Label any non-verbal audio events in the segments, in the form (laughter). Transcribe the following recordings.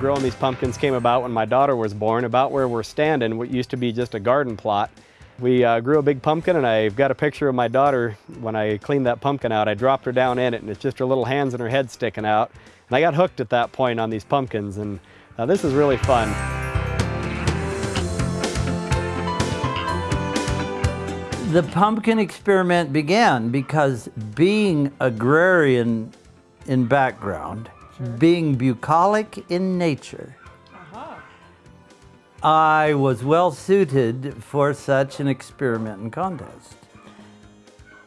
growing these pumpkins came about when my daughter was born. About where we're standing, what used to be just a garden plot. We uh, grew a big pumpkin and I've got a picture of my daughter when I cleaned that pumpkin out. I dropped her down in it and it's just her little hands and her head sticking out. And I got hooked at that point on these pumpkins and uh, this is really fun. The pumpkin experiment began because being agrarian in background, being bucolic in nature, I was well suited for such an experiment and contest.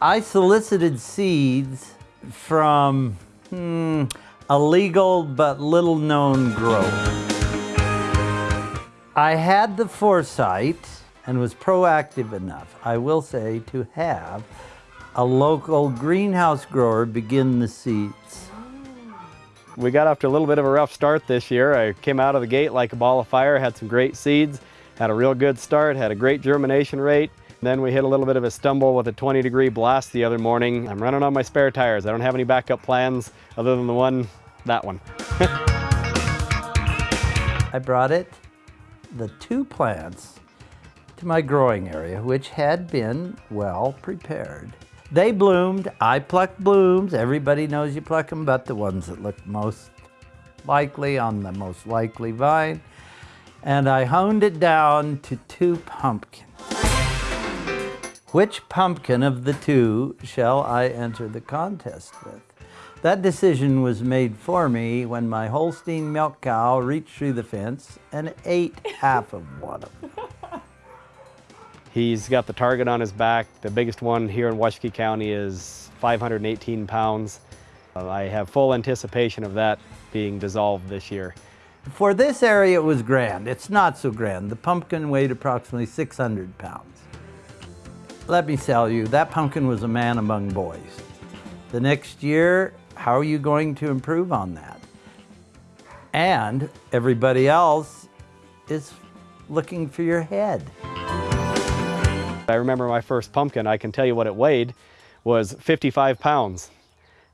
I solicited seeds from hmm, a legal but little known grower. I had the foresight and was proactive enough, I will say, to have a local greenhouse grower begin the seeds. We got off to a little bit of a rough start this year. I came out of the gate like a ball of fire, had some great seeds, had a real good start, had a great germination rate. Then we hit a little bit of a stumble with a 20 degree blast the other morning. I'm running on my spare tires. I don't have any backup plans other than the one, that one. (laughs) I brought it, the two plants, to my growing area, which had been well prepared. They bloomed. I plucked blooms. Everybody knows you pluck them, but the ones that look most likely on the most likely vine. And I honed it down to two pumpkins. Which pumpkin of the two shall I enter the contest with? That decision was made for me when my Holstein milk cow reached through the fence and ate half of one of them. He's got the target on his back. The biggest one here in Washakie County is 518 pounds. Uh, I have full anticipation of that being dissolved this year. For this area, it was grand. It's not so grand. The pumpkin weighed approximately 600 pounds. Let me tell you, that pumpkin was a man among boys. The next year, how are you going to improve on that? And everybody else is looking for your head. I remember my first pumpkin, I can tell you what it weighed, was 55 pounds.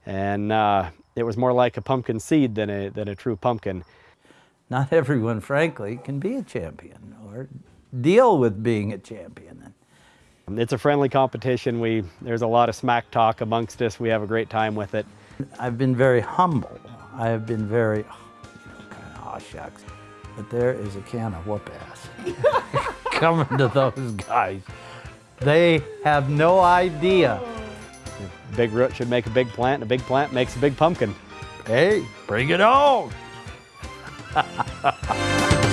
And uh, it was more like a pumpkin seed than a, than a true pumpkin. Not everyone, frankly, can be a champion or deal with being a champion. It's a friendly competition. We, there's a lot of smack talk amongst us. We have a great time with it. I've been very humble. I have been very, oh, kind of, oh shucks. But there is a can of whoop ass (laughs) coming to those guys. They have no idea. A big root should make a big plant, and a big plant makes a big pumpkin. Hey, bring it on! (laughs)